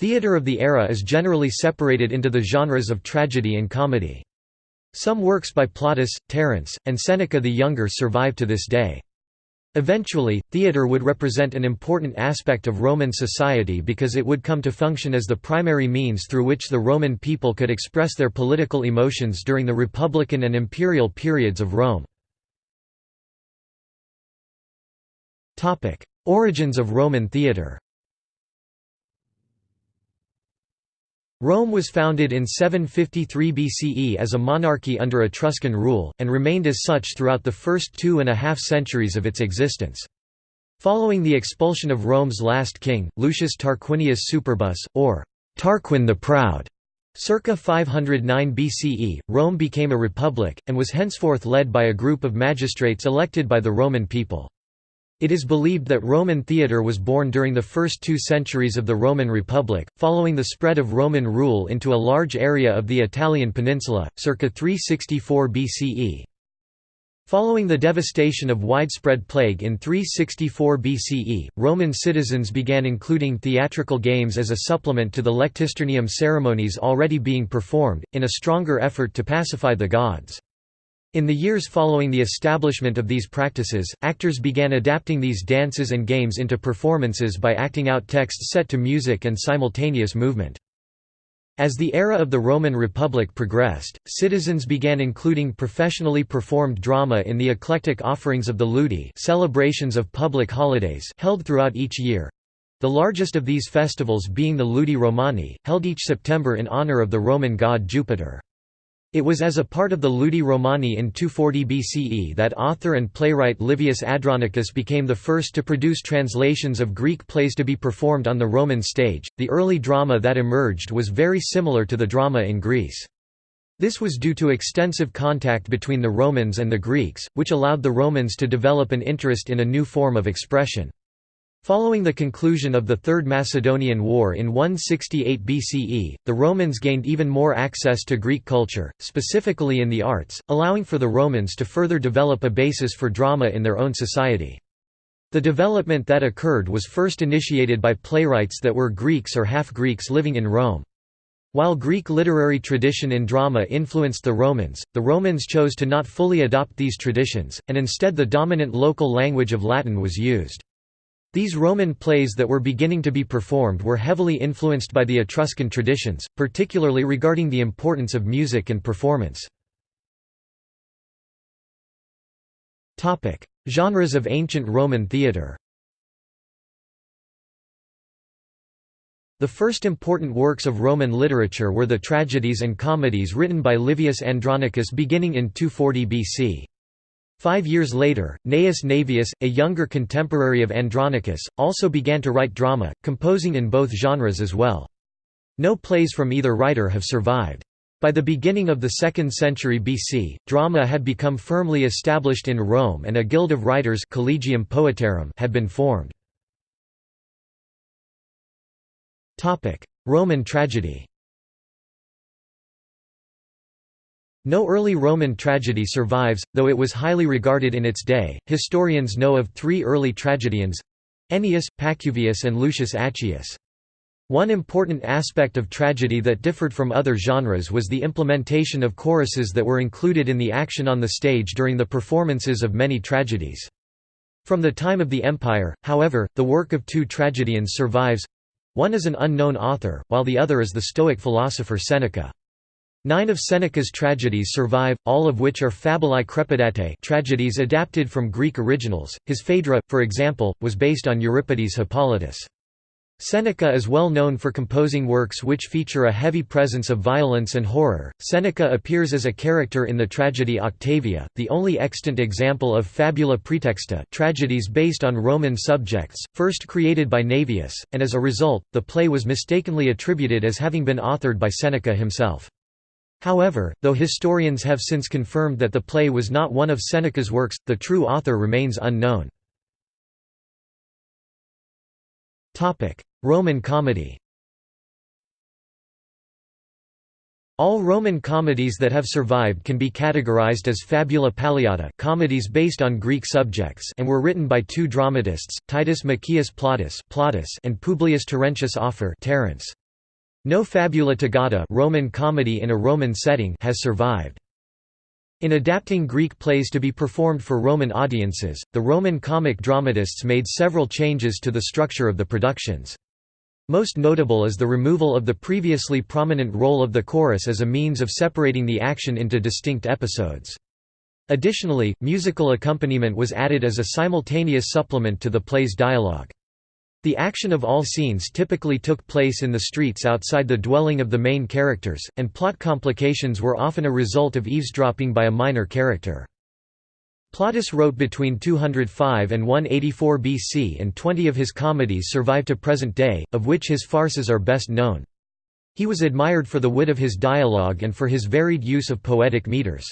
Theatre of the era is generally separated into the genres of tragedy and comedy. Some works by Plautus, Terence, and Seneca the Younger survive to this day. Eventually, theatre would represent an important aspect of Roman society because it would come to function as the primary means through which the Roman people could express their political emotions during the republican and imperial periods of Rome. Origins of Roman theatre Rome was founded in 753 BCE as a monarchy under Etruscan rule, and remained as such throughout the first two and a half centuries of its existence. Following the expulsion of Rome's last king, Lucius Tarquinius Superbus, or Tarquin the Proud, circa 509 BCE, Rome became a republic, and was henceforth led by a group of magistrates elected by the Roman people. It is believed that Roman theatre was born during the first two centuries of the Roman Republic, following the spread of Roman rule into a large area of the Italian peninsula, circa 364 BCE. Following the devastation of widespread plague in 364 BCE, Roman citizens began including theatrical games as a supplement to the lectisternium ceremonies already being performed, in a stronger effort to pacify the gods. In the years following the establishment of these practices, actors began adapting these dances and games into performances by acting out texts set to music and simultaneous movement. As the era of the Roman Republic progressed, citizens began including professionally performed drama in the eclectic offerings of the ludi celebrations of public holidays held throughout each year. The largest of these festivals being the Ludi Romani, held each September in honor of the Roman god Jupiter. It was as a part of the Ludi Romani in 240 BCE that author and playwright Livius Andronicus became the first to produce translations of Greek plays to be performed on the Roman stage. The early drama that emerged was very similar to the drama in Greece. This was due to extensive contact between the Romans and the Greeks, which allowed the Romans to develop an interest in a new form of expression. Following the conclusion of the Third Macedonian War in 168 BCE, the Romans gained even more access to Greek culture, specifically in the arts, allowing for the Romans to further develop a basis for drama in their own society. The development that occurred was first initiated by playwrights that were Greeks or half-Greeks living in Rome. While Greek literary tradition in drama influenced the Romans, the Romans chose to not fully adopt these traditions, and instead the dominant local language of Latin was used. These Roman plays that were beginning to be performed were heavily influenced by the Etruscan traditions, particularly regarding the importance of music and performance. Genres of ancient Roman theatre The first important works of Roman literature were the tragedies and comedies written by Livius Andronicus beginning in 240 BC. Five years later, Gnaeus Naevius, a younger contemporary of Andronicus, also began to write drama, composing in both genres as well. No plays from either writer have survived. By the beginning of the 2nd century BC, drama had become firmly established in Rome and a guild of writers Collegium Poetarum had been formed. Roman tragedy No early Roman tragedy survives, though it was highly regarded in its day. Historians know of three early tragedians Ennius, Pacuvius, and Lucius Accius. One important aspect of tragedy that differed from other genres was the implementation of choruses that were included in the action on the stage during the performances of many tragedies. From the time of the Empire, however, the work of two tragedians survives one is an unknown author, while the other is the Stoic philosopher Seneca. Nine of Seneca's tragedies survive, all of which are fabulae crepidatae tragedies adapted from Greek originals. His Phaedra, for example, was based on Euripides' Hippolytus. Seneca is well known for composing works which feature a heavy presence of violence and horror. Seneca appears as a character in the tragedy Octavia, the only extant example of fabula praetexta tragedies based on Roman subjects, first created by Naevius, and as a result, the play was mistakenly attributed as having been authored by Seneca himself. However, though historians have since confirmed that the play was not one of Seneca's works, the true author remains unknown. Roman comedy All Roman comedies that have survived can be categorized as fabula palliata comedies based on Greek subjects and were written by two dramatists, Titus Maccius Plautus, and Publius Terentius Afer Terence. No fabula togata Roman comedy in a Roman setting has survived. In adapting Greek plays to be performed for Roman audiences, the Roman comic dramatists made several changes to the structure of the productions. Most notable is the removal of the previously prominent role of the chorus as a means of separating the action into distinct episodes. Additionally, musical accompaniment was added as a simultaneous supplement to the play's dialogue. The action of all scenes typically took place in the streets outside the dwelling of the main characters, and plot complications were often a result of eavesdropping by a minor character. Plautus wrote between 205 and 184 BC and 20 of his comedies survive to present day, of which his farces are best known. He was admired for the wit of his dialogue and for his varied use of poetic meters.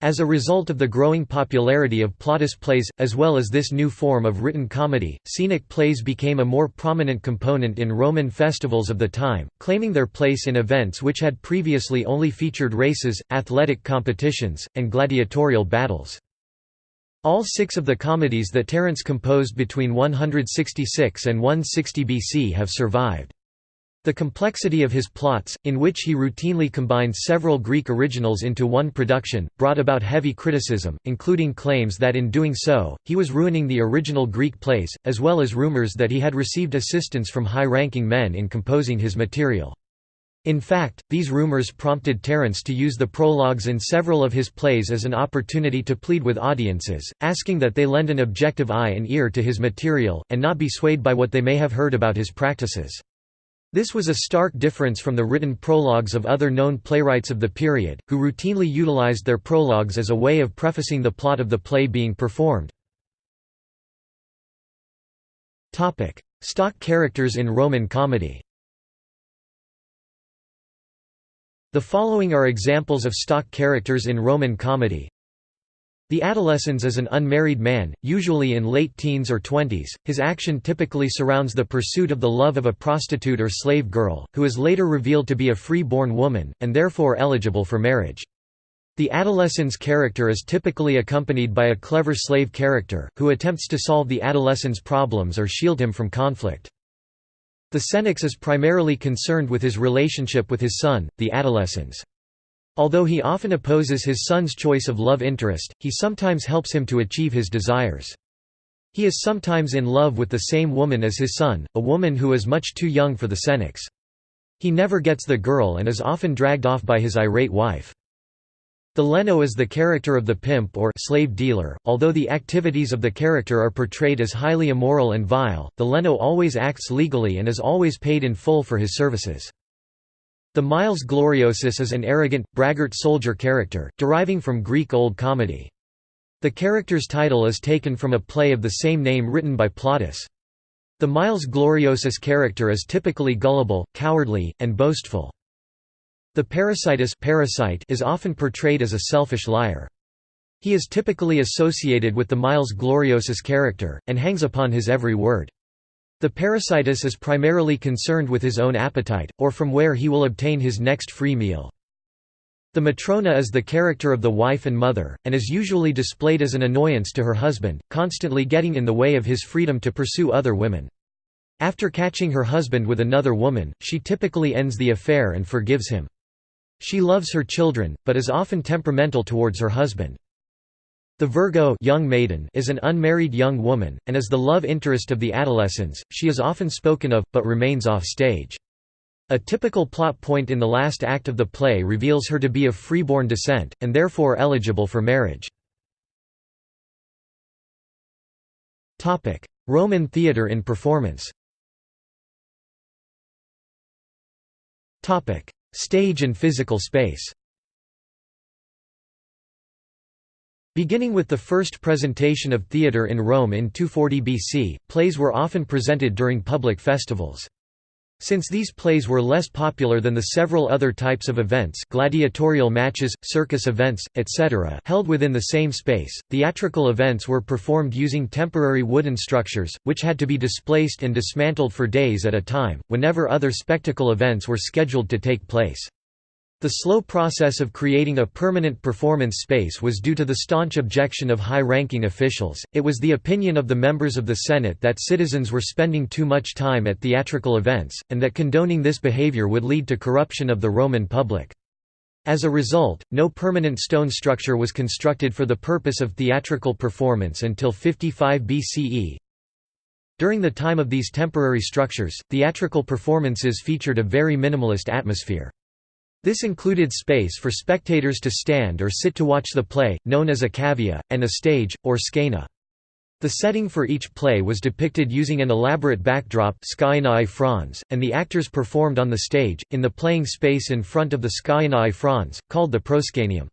As a result of the growing popularity of Plautus plays, as well as this new form of written comedy, scenic plays became a more prominent component in Roman festivals of the time, claiming their place in events which had previously only featured races, athletic competitions, and gladiatorial battles. All six of the comedies that Terence composed between 166 and 160 BC have survived. The complexity of his plots, in which he routinely combined several Greek originals into one production, brought about heavy criticism, including claims that in doing so, he was ruining the original Greek plays, as well as rumors that he had received assistance from high-ranking men in composing his material. In fact, these rumors prompted Terence to use the prologues in several of his plays as an opportunity to plead with audiences, asking that they lend an objective eye and ear to his material, and not be swayed by what they may have heard about his practices. This was a stark difference from the written prologues of other known playwrights of the period, who routinely utilized their prologues as a way of prefacing the plot of the play being performed. Stock characters in Roman comedy The following are examples of stock characters in Roman comedy the adolescens is an unmarried man, usually in late teens or twenties. His action typically surrounds the pursuit of the love of a prostitute or slave girl, who is later revealed to be a free-born woman, and therefore eligible for marriage. The adolescent's character is typically accompanied by a clever slave character, who attempts to solve the adolescent's problems or shield him from conflict. The senex is primarily concerned with his relationship with his son, the adolescens. Although he often opposes his son's choice of love interest, he sometimes helps him to achieve his desires. He is sometimes in love with the same woman as his son, a woman who is much too young for the senex. He never gets the girl and is often dragged off by his irate wife. The Leno is the character of the pimp or slave dealer. Although the activities of the character are portrayed as highly immoral and vile, the Leno always acts legally and is always paid in full for his services. The Miles Gloriosus is an arrogant, braggart soldier character, deriving from Greek Old Comedy. The character's title is taken from a play of the same name written by Plautus. The Miles Gloriosus character is typically gullible, cowardly, and boastful. The parasitus parasite is often portrayed as a selfish liar. He is typically associated with the Miles Gloriosus character, and hangs upon his every word. The parasitus is primarily concerned with his own appetite, or from where he will obtain his next free meal. The matrona is the character of the wife and mother, and is usually displayed as an annoyance to her husband, constantly getting in the way of his freedom to pursue other women. After catching her husband with another woman, she typically ends the affair and forgives him. She loves her children, but is often temperamental towards her husband. The Virgo young maiden is an unmarried young woman, and is the love interest of the adolescents, she is often spoken of, but remains off stage. A typical plot point in the last act of the play reveals her to be of freeborn descent, and therefore eligible for marriage. Roman theatre in performance. Stage and physical space Beginning with the first presentation of theatre in Rome in 240 BC, plays were often presented during public festivals. Since these plays were less popular than the several other types of events gladiatorial matches, circus events, etc. held within the same space, theatrical events were performed using temporary wooden structures, which had to be displaced and dismantled for days at a time, whenever other spectacle events were scheduled to take place. The slow process of creating a permanent performance space was due to the staunch objection of high-ranking officials. It was the opinion of the members of the Senate that citizens were spending too much time at theatrical events, and that condoning this behavior would lead to corruption of the Roman public. As a result, no permanent stone structure was constructed for the purpose of theatrical performance until 55 BCE. During the time of these temporary structures, theatrical performances featured a very minimalist atmosphere. This included space for spectators to stand or sit to watch the play, known as a cavea, and a stage, or scaena. The setting for each play was depicted using an elaborate backdrop fronds, and the actors performed on the stage, in the playing space in front of the scaenae frons, called the proscenium.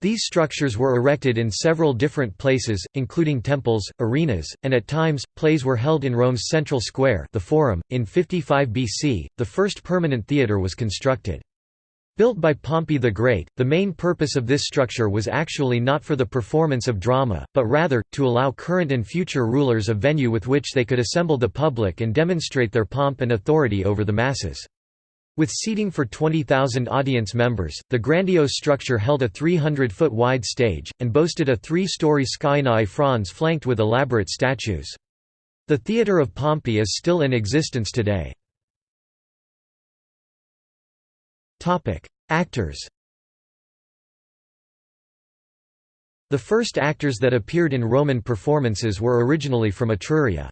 These structures were erected in several different places, including temples, arenas, and at times, plays were held in Rome's central square the Forum. .In 55 BC, the first permanent theatre was constructed. Built by Pompey the Great, the main purpose of this structure was actually not for the performance of drama, but rather, to allow current and future rulers a venue with which they could assemble the public and demonstrate their pomp and authority over the masses. With seating for 20,000 audience members, the grandiose structure held a 300-foot wide stage, and boasted a three-story scaenae frons flanked with elaborate statues. The Theatre of Pompey is still in existence today. Actors The first actors that appeared in Roman performances were originally from Etruria.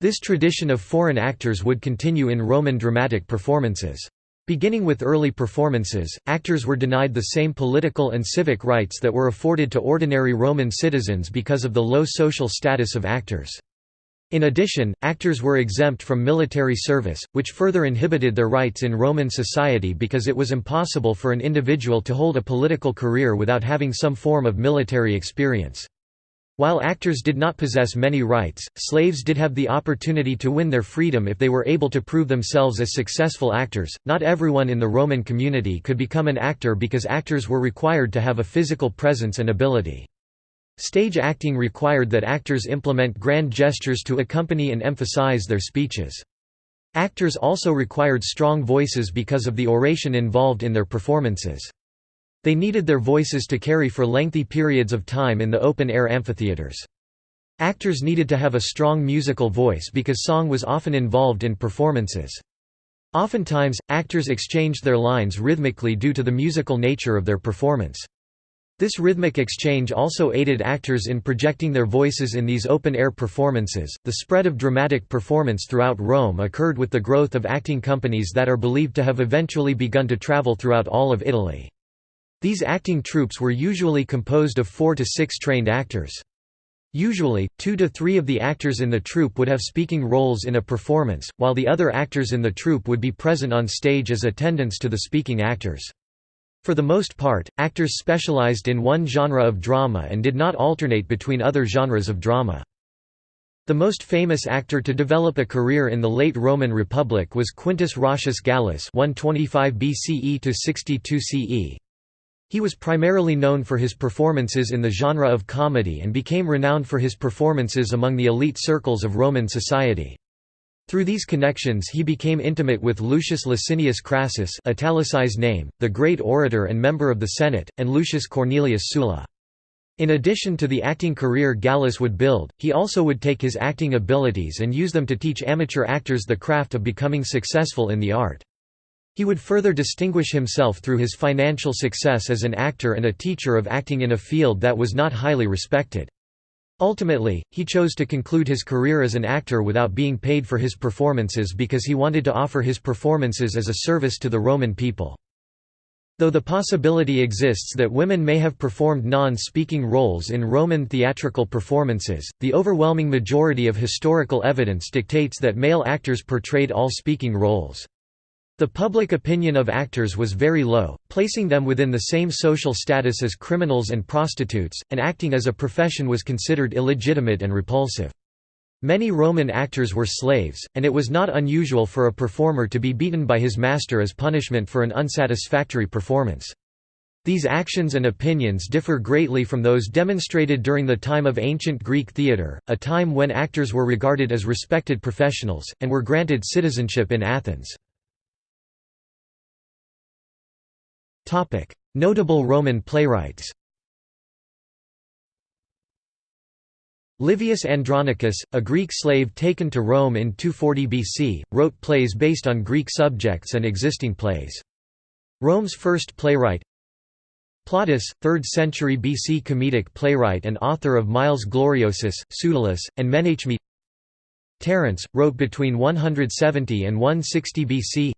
This tradition of foreign actors would continue in Roman dramatic performances. Beginning with early performances, actors were denied the same political and civic rights that were afforded to ordinary Roman citizens because of the low social status of actors. In addition, actors were exempt from military service, which further inhibited their rights in Roman society because it was impossible for an individual to hold a political career without having some form of military experience. While actors did not possess many rights, slaves did have the opportunity to win their freedom if they were able to prove themselves as successful actors. Not everyone in the Roman community could become an actor because actors were required to have a physical presence and ability. Stage acting required that actors implement grand gestures to accompany and emphasize their speeches. Actors also required strong voices because of the oration involved in their performances. They needed their voices to carry for lengthy periods of time in the open-air amphitheaters. Actors needed to have a strong musical voice because song was often involved in performances. Oftentimes, actors exchanged their lines rhythmically due to the musical nature of their performance. This rhythmic exchange also aided actors in projecting their voices in these open-air performances. The spread of dramatic performance throughout Rome occurred with the growth of acting companies that are believed to have eventually begun to travel throughout all of Italy. These acting troupes were usually composed of four to six trained actors. Usually, two to three of the actors in the troupe would have speaking roles in a performance, while the other actors in the troupe would be present on stage as attendants to the speaking actors. For the most part, actors specialized in one genre of drama and did not alternate between other genres of drama. The most famous actor to develop a career in the late Roman Republic was Quintus Roscius Gallus 125 BCE to 62 CE. He was primarily known for his performances in the genre of comedy and became renowned for his performances among the elite circles of Roman society. Through these connections he became intimate with Lucius Licinius Crassus italicized name, the great orator and member of the Senate, and Lucius Cornelius Sulla. In addition to the acting career Gallus would build, he also would take his acting abilities and use them to teach amateur actors the craft of becoming successful in the art. He would further distinguish himself through his financial success as an actor and a teacher of acting in a field that was not highly respected. Ultimately, he chose to conclude his career as an actor without being paid for his performances because he wanted to offer his performances as a service to the Roman people. Though the possibility exists that women may have performed non-speaking roles in Roman theatrical performances, the overwhelming majority of historical evidence dictates that male actors portrayed all speaking roles. The public opinion of actors was very low, placing them within the same social status as criminals and prostitutes, and acting as a profession was considered illegitimate and repulsive. Many Roman actors were slaves, and it was not unusual for a performer to be beaten by his master as punishment for an unsatisfactory performance. These actions and opinions differ greatly from those demonstrated during the time of ancient Greek theatre, a time when actors were regarded as respected professionals, and were granted citizenship in Athens. Notable Roman playwrights Livius Andronicus, a Greek slave taken to Rome in 240 BC, wrote plays based on Greek subjects and existing plays. Rome's first playwright Plautus, 3rd century BC comedic playwright and author of Miles Gloriosus, Pseudolus, and Menaechmi Terence, wrote between 170 and 160 BC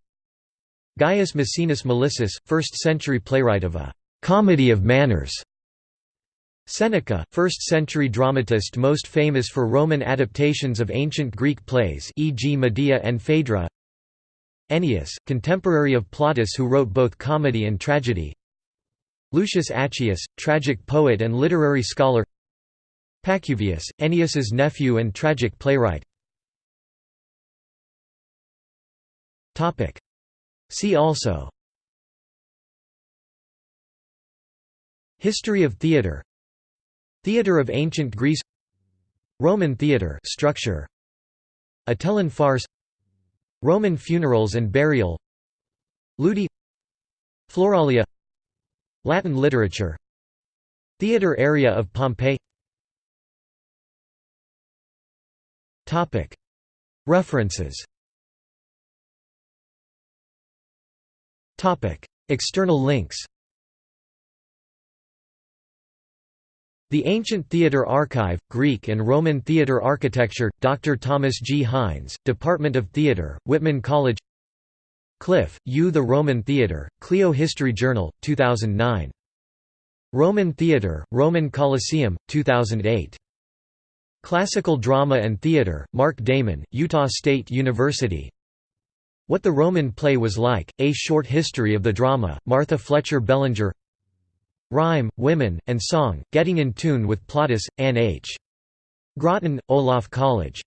Gaius Maecenas Melissus, 1st century playwright of a «comedy of manners» Seneca, 1st century dramatist most famous for Roman adaptations of ancient Greek plays e.g. Medea and Phaedra. Ennius, contemporary of Plautus who wrote both comedy and tragedy. Lucius Accius, tragic poet and literary scholar. Pacuvius, Ennius's nephew and tragic playwright See also History of theatre Theatre of ancient Greece Roman theatre structure Atellan farce Roman funerals and burial Ludi Floralia Latin literature Theatre area of Pompeii References External links The Ancient Theatre Archive, Greek and Roman Theatre Architecture, Dr. Thomas G. Hines, Department of Theatre, Whitman College Cliff, U. The Roman Theatre, Clio History Journal, 2009. Roman Theatre, Roman Colosseum, 2008. Classical Drama and Theatre, Mark Damen, Utah State University What the Roman Play Was Like, A Short History of the Drama, Martha Fletcher Bellinger Rhyme, Women, and Song, Getting in Tune with Plautus, Anne H. Groton, Olaf College